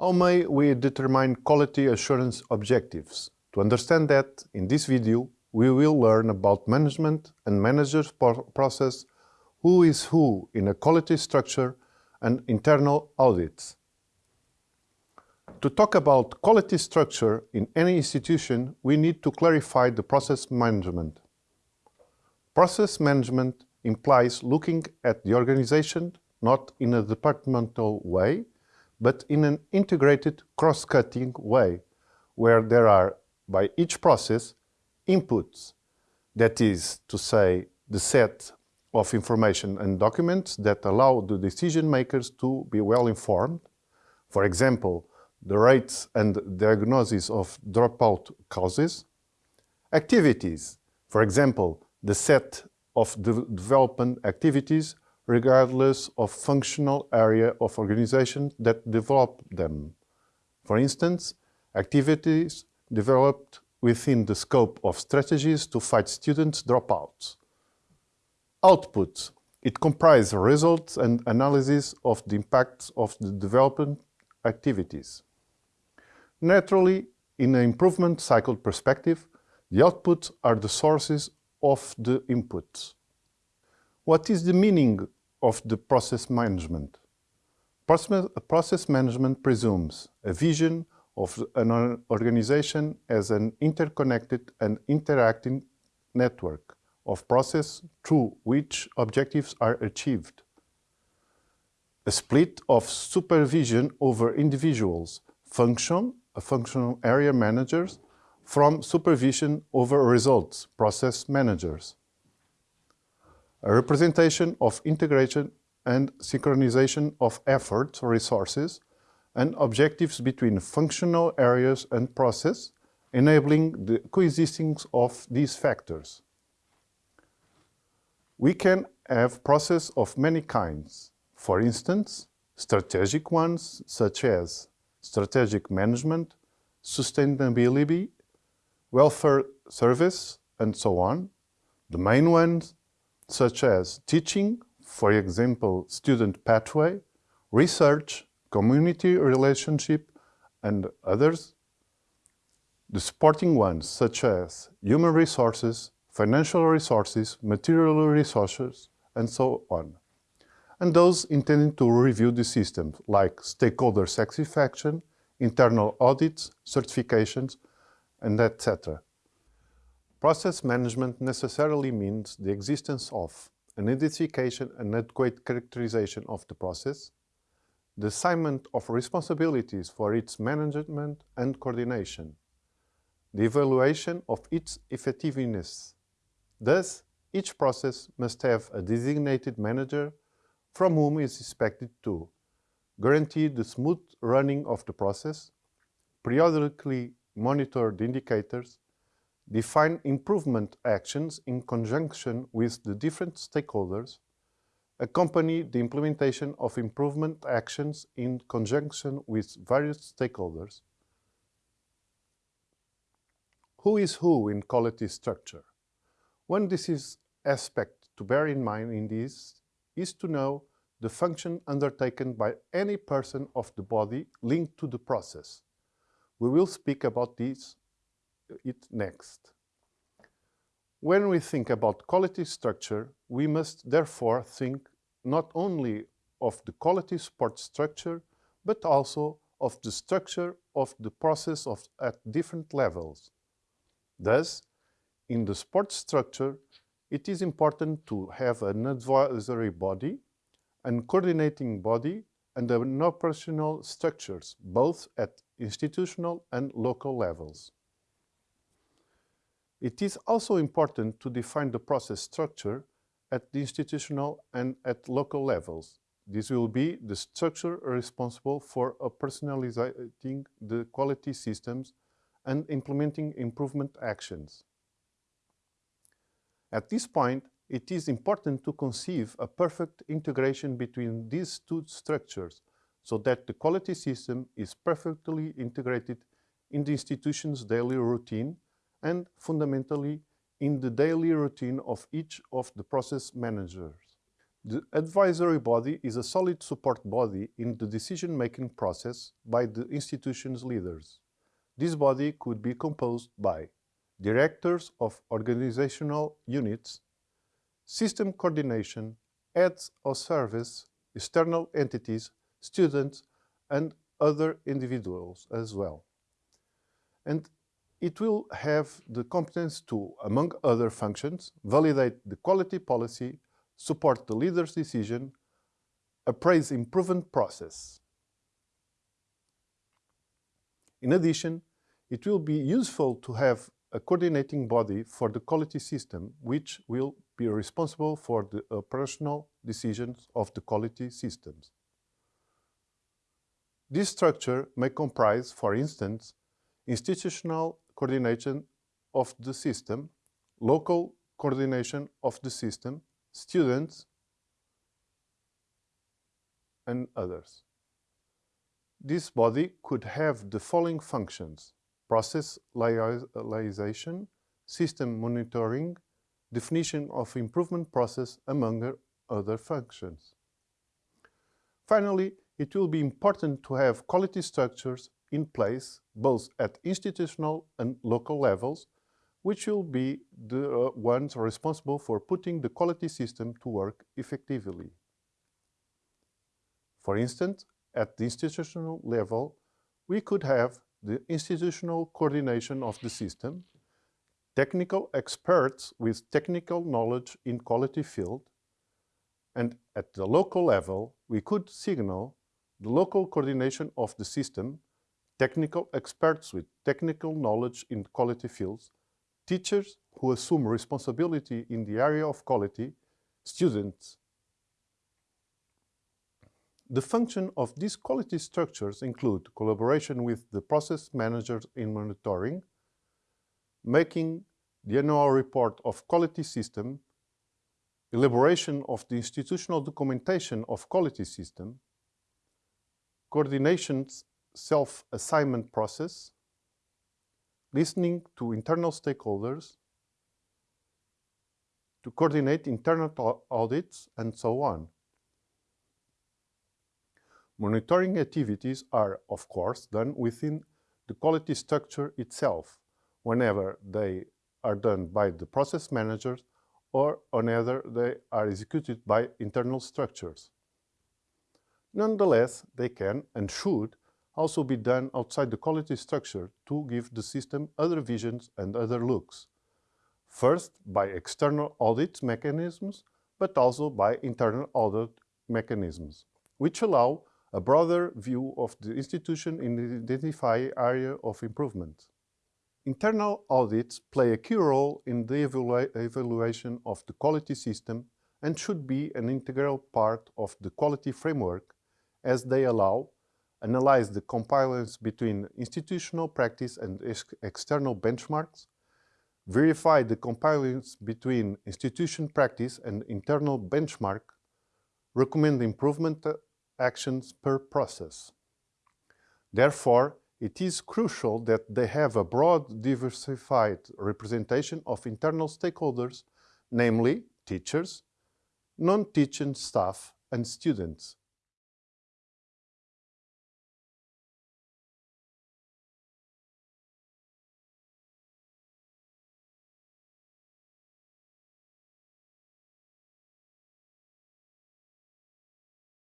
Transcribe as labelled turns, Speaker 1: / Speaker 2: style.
Speaker 1: How may we determine quality assurance objectives? To understand that, in this video, we will learn about management and manager's process, who is who in a quality structure, and internal audits. To talk about quality structure in any institution, we need to clarify the process management. Process management implies looking at the organization not in a departmental way, but in an integrated cross-cutting way, where there are, by each process, inputs. That is to say, the set of information and documents that allow the decision makers to be well informed. For example, the rates and diagnosis of dropout causes. Activities, for example, the set of de development activities regardless of functional area of organization that develop them. For instance, activities developed within the scope of strategies to fight students' dropouts. Outputs. It comprises results and analysis of the impacts of the development activities. Naturally, in an improvement cycle perspective, the outputs are the sources of the inputs. What is the meaning of the process management? Process management presumes a vision of an organization as an interconnected and interacting network of process through which objectives are achieved. A split of supervision over individuals, function uh, functional area managers from supervision over results, process managers. A representation of integration and synchronization of efforts, resources, and objectives between functional areas and process, enabling the coexistence of these factors. We can have processes of many kinds. For instance, strategic ones such as strategic management, sustainability, welfare service, and so on. The main ones, such as teaching, for example, student pathway, research, community relationship, and others. The supporting ones, such as human resources, financial resources, material resources, and so on and those intending to review the system, like stakeholder satisfaction, internal audits, certifications, and etc. Process management necessarily means the existence of an identification and adequate characterization of the process, the assignment of responsibilities for its management and coordination, the evaluation of its effectiveness. Thus, each process must have a designated manager from whom is expected to guarantee the smooth running of the process, periodically monitor the indicators, define improvement actions in conjunction with the different stakeholders, accompany the implementation of improvement actions in conjunction with various stakeholders. Who is who in quality structure? One decisive aspect to bear in mind in this is to know the function undertaken by any person of the body linked to the process. We will speak about this it next. When we think about quality structure, we must therefore think not only of the quality support structure, but also of the structure of the process of, at different levels. Thus, in the support structure, it is important to have an advisory body, and coordinating body, and an operational structures, both at institutional and local levels. It is also important to define the process structure at the institutional and at local levels. This will be the structure responsible for personalizing the quality systems and implementing improvement actions. At this point, it is important to conceive a perfect integration between these two structures so that the quality system is perfectly integrated in the institution's daily routine and fundamentally in the daily routine of each of the process managers. The advisory body is a solid support body in the decision-making process by the institution's leaders. This body could be composed by directors of organizational units, system coordination, heads of service, external entities, students, and other individuals as well. And it will have the competence to, among other functions, validate the quality policy, support the leader's decision, appraise improvement process. In addition, it will be useful to have a coordinating body for the quality system, which will be responsible for the operational decisions of the quality systems. This structure may comprise, for instance, institutional coordination of the system, local coordination of the system, students, and others. This body could have the following functions process liaison, system monitoring, definition of improvement process, among other functions. Finally, it will be important to have quality structures in place both at institutional and local levels, which will be the uh, ones responsible for putting the quality system to work effectively. For instance, at the institutional level, we could have the institutional coordination of the system, technical experts with technical knowledge in quality field, and at the local level, we could signal the local coordination of the system, technical experts with technical knowledge in quality fields, teachers who assume responsibility in the area of quality, students. The function of these quality structures include collaboration with the process managers in monitoring, making the annual report of quality system, elaboration of the institutional documentation of quality system, coordination self-assignment process, listening to internal stakeholders, to coordinate internal audits, and so on. Monitoring activities are, of course, done within the quality structure itself, whenever they are done by the process managers or whenever they are executed by internal structures. Nonetheless, they can and should also be done outside the quality structure to give the system other visions and other looks. First, by external audit mechanisms, but also by internal audit mechanisms, which allow a broader view of the institution in identify area of improvement. Internal audits play a key role in the evalu evaluation of the quality system and should be an integral part of the quality framework as they allow analyze the compliance between institutional practice and ex external benchmarks, verify the compliance between institution practice and internal benchmark, recommend improvement uh, actions per process. Therefore, it is crucial that they have a broad, diversified representation of internal stakeholders, namely teachers, non-teaching staff and students,